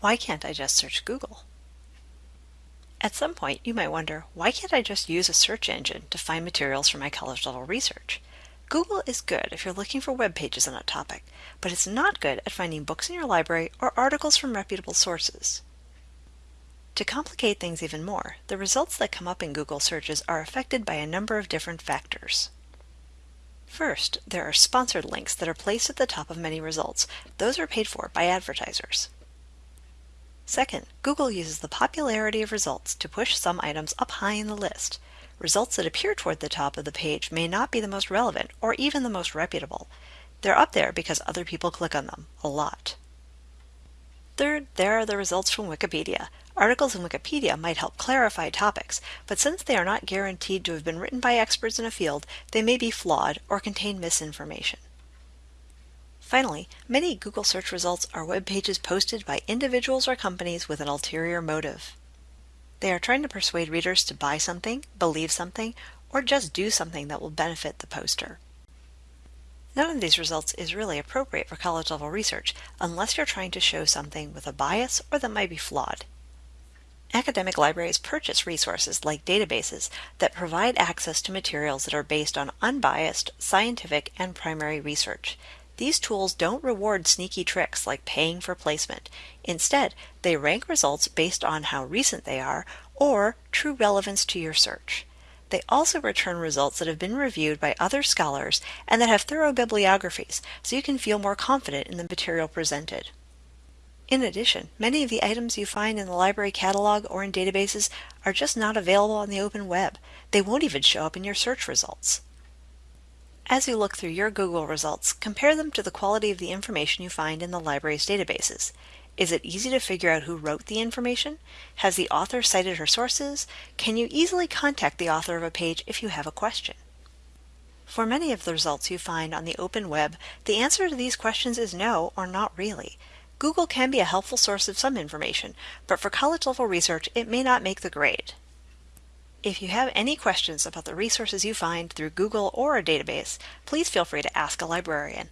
why can't I just search Google? At some point, you might wonder, why can't I just use a search engine to find materials for my college level research? Google is good if you're looking for web pages on a topic, but it's not good at finding books in your library or articles from reputable sources. To complicate things even more, the results that come up in Google searches are affected by a number of different factors. First, there are sponsored links that are placed at the top of many results. Those are paid for by advertisers. Second, Google uses the popularity of results to push some items up high in the list. Results that appear toward the top of the page may not be the most relevant or even the most reputable. They're up there because other people click on them, a lot. Third, there are the results from Wikipedia. Articles in Wikipedia might help clarify topics, but since they are not guaranteed to have been written by experts in a field, they may be flawed or contain misinformation. Finally, many Google search results are web pages posted by individuals or companies with an ulterior motive. They are trying to persuade readers to buy something, believe something, or just do something that will benefit the poster. None of these results is really appropriate for college level research unless you're trying to show something with a bias or that might be flawed. Academic libraries purchase resources like databases that provide access to materials that are based on unbiased, scientific, and primary research. These tools don't reward sneaky tricks like paying for placement. Instead, they rank results based on how recent they are or true relevance to your search. They also return results that have been reviewed by other scholars and that have thorough bibliographies, so you can feel more confident in the material presented. In addition, many of the items you find in the library catalog or in databases are just not available on the open web. They won't even show up in your search results. As you look through your Google results, compare them to the quality of the information you find in the library's databases. Is it easy to figure out who wrote the information? Has the author cited her sources? Can you easily contact the author of a page if you have a question? For many of the results you find on the open web, the answer to these questions is no or not really. Google can be a helpful source of some information, but for college level research, it may not make the grade. If you have any questions about the resources you find through Google or a database, please feel free to ask a librarian.